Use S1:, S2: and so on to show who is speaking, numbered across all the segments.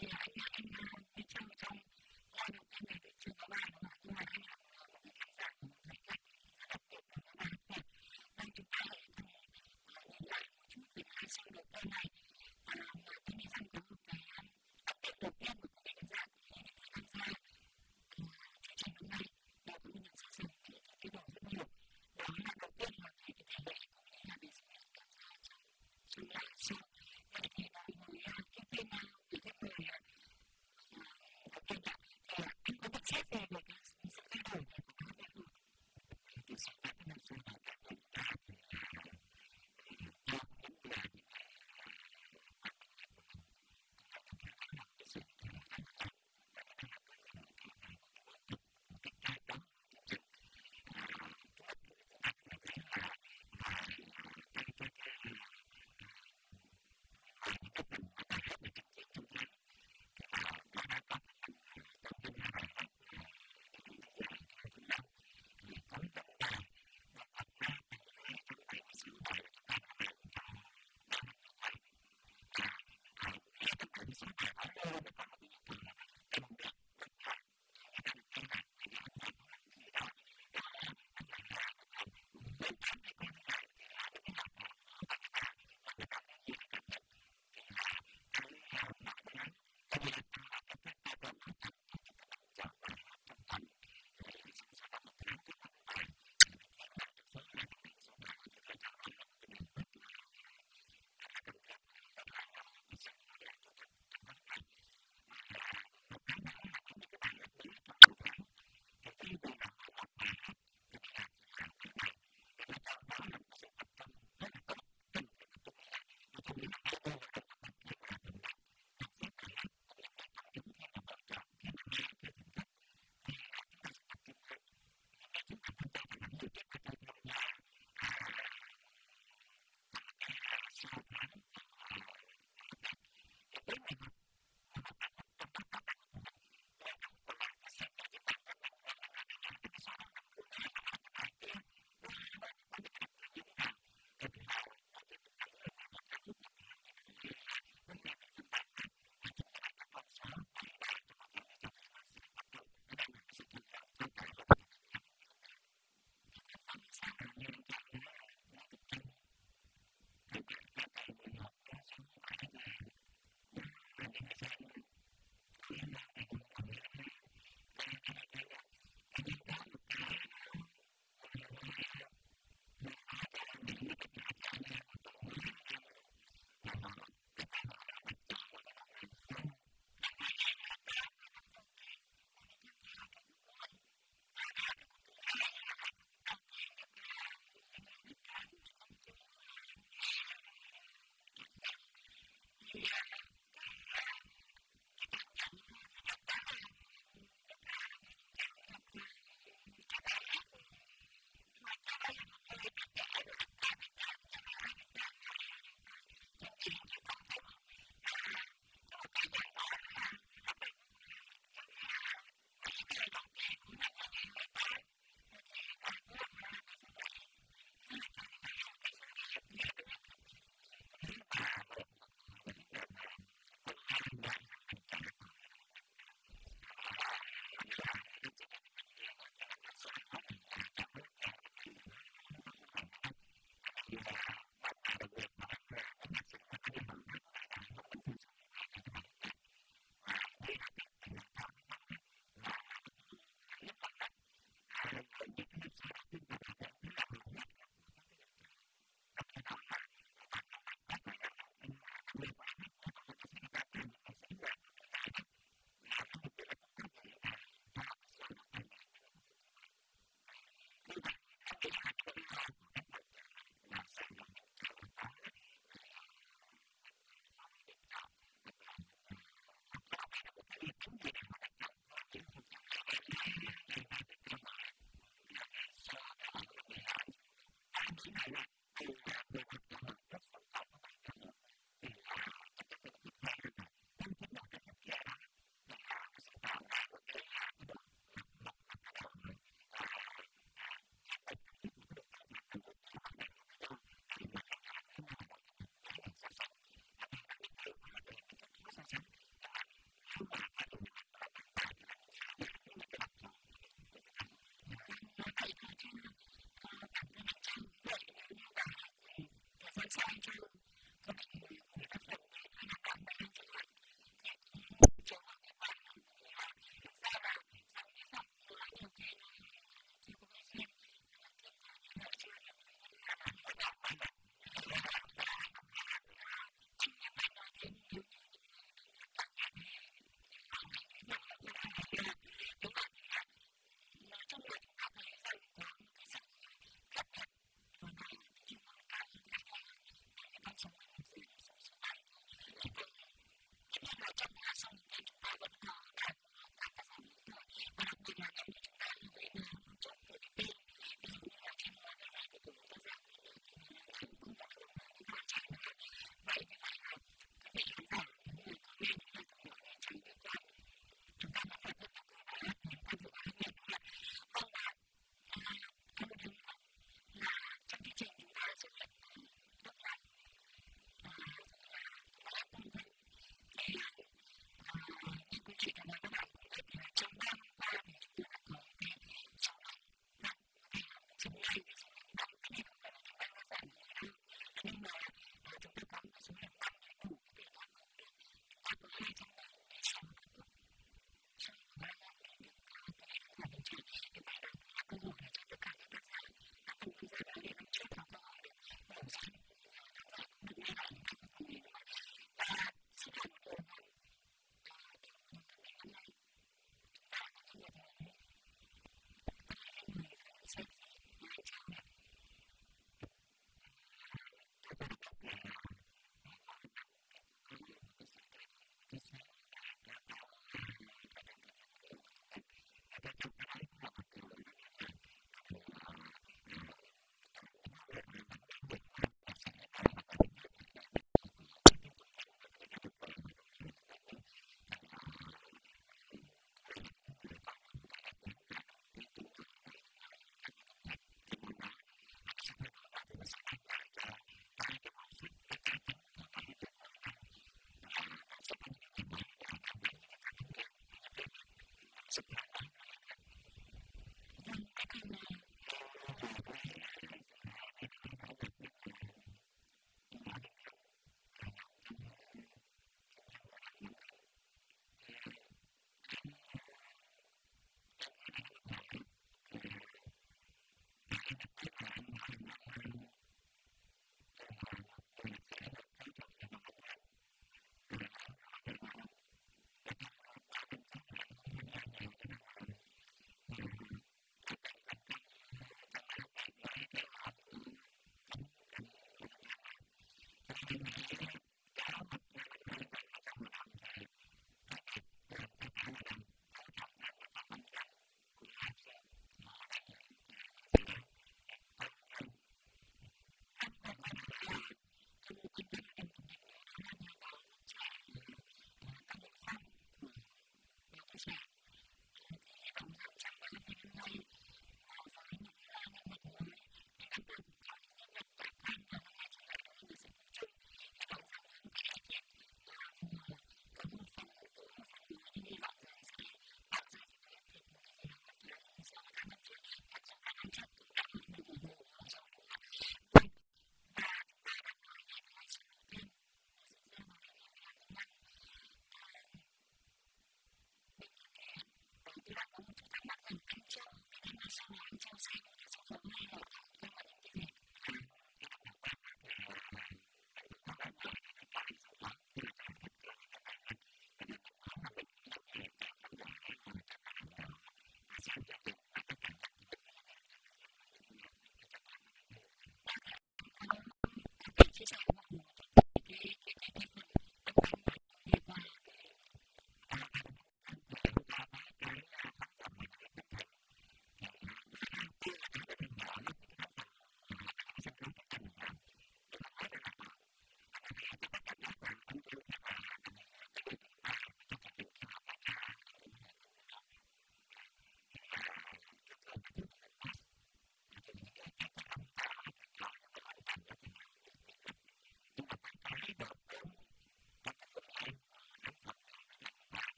S1: Thank you. they may not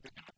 S1: Thank you.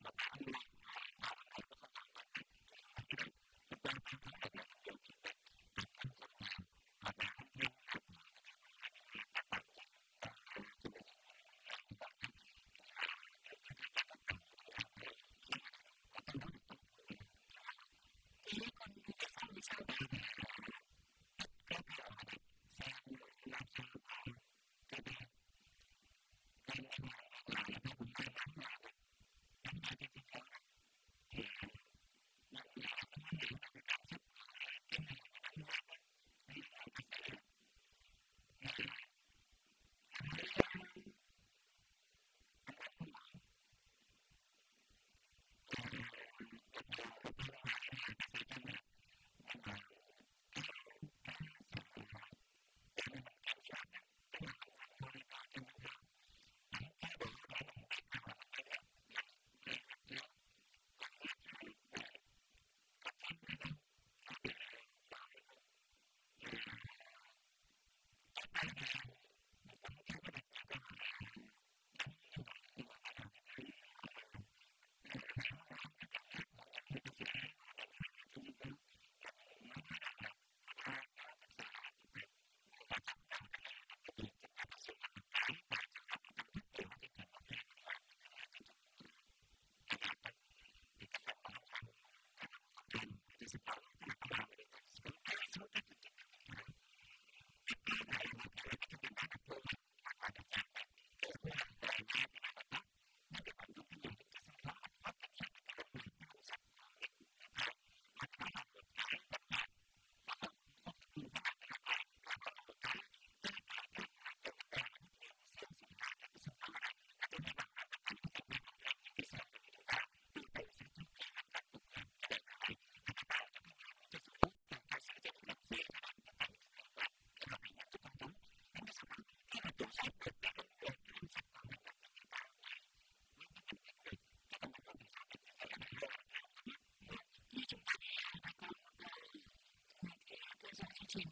S1: team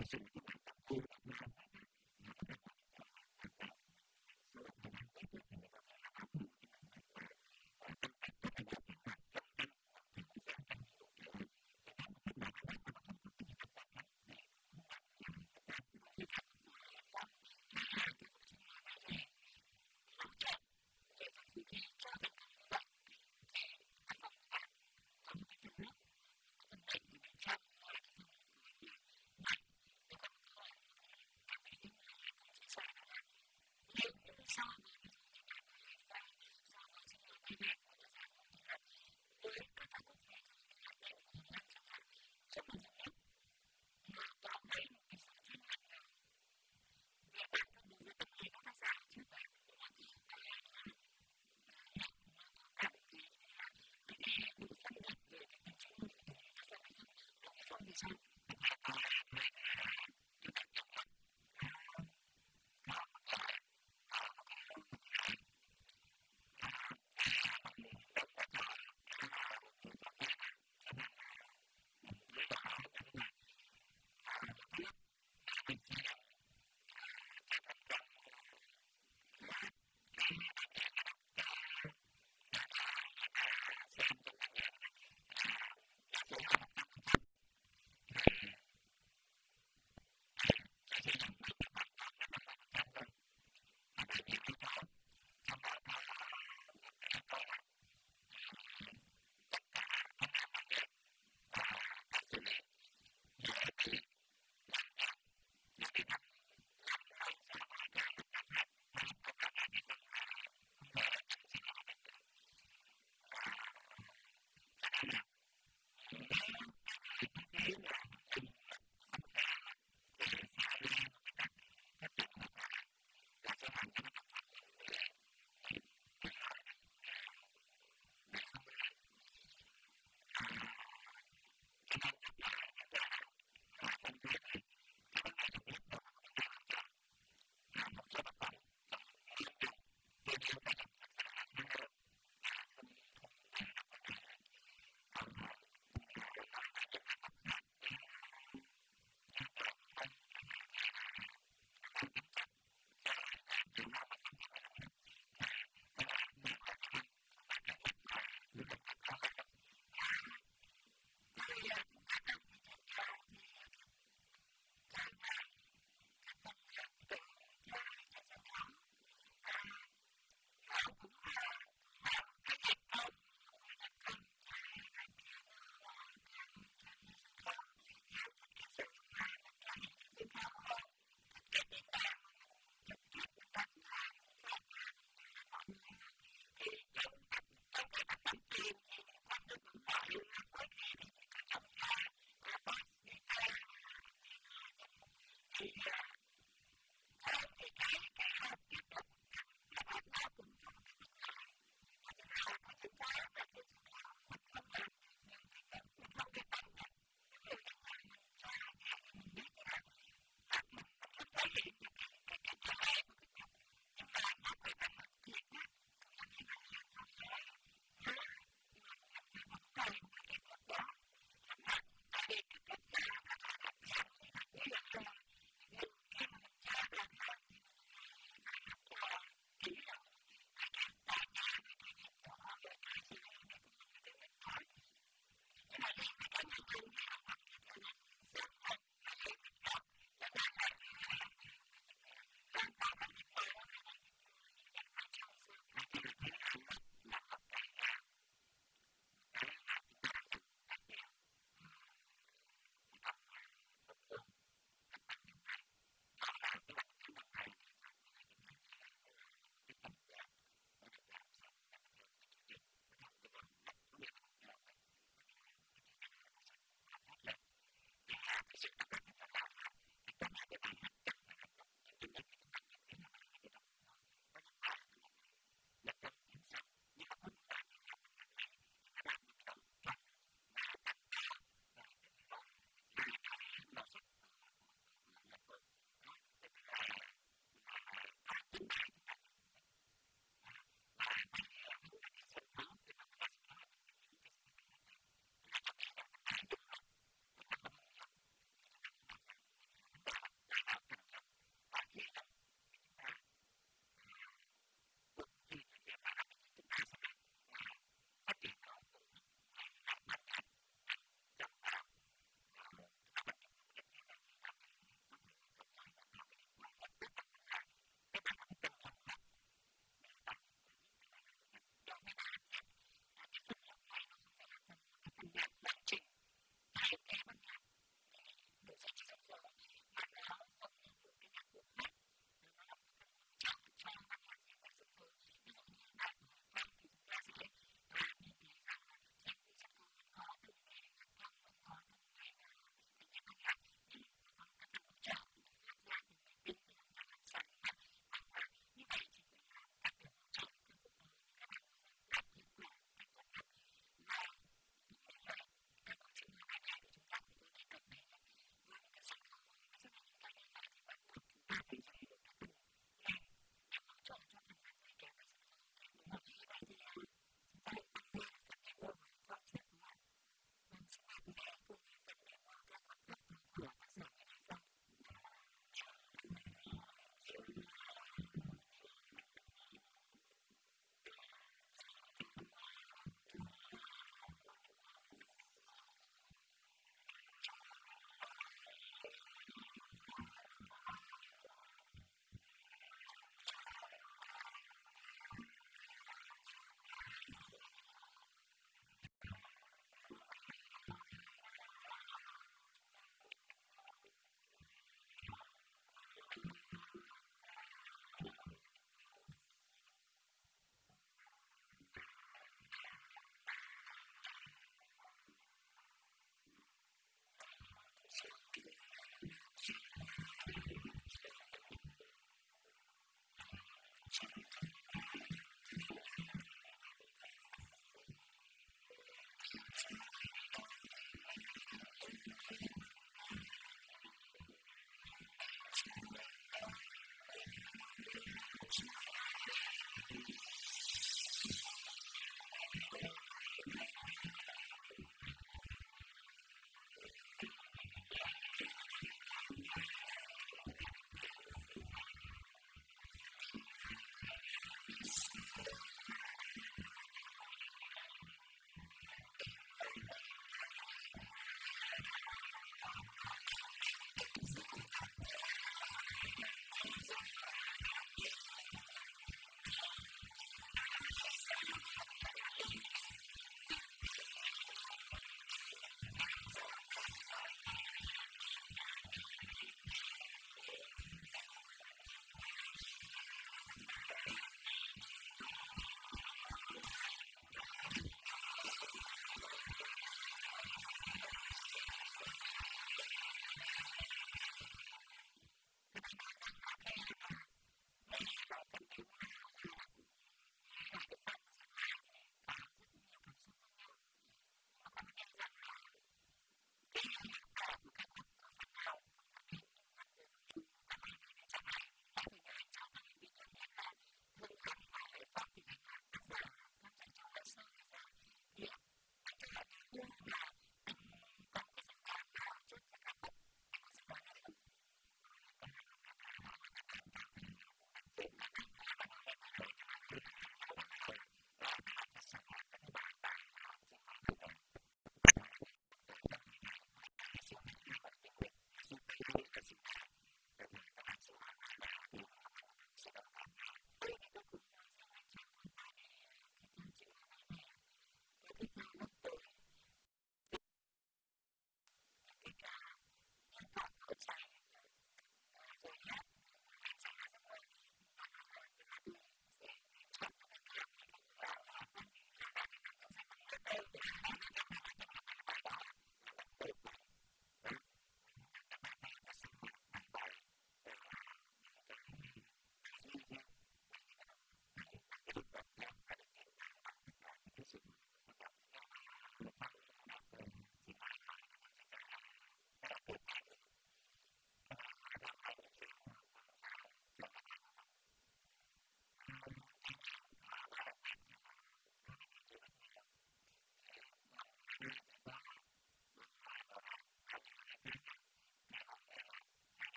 S1: facility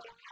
S1: Thank you.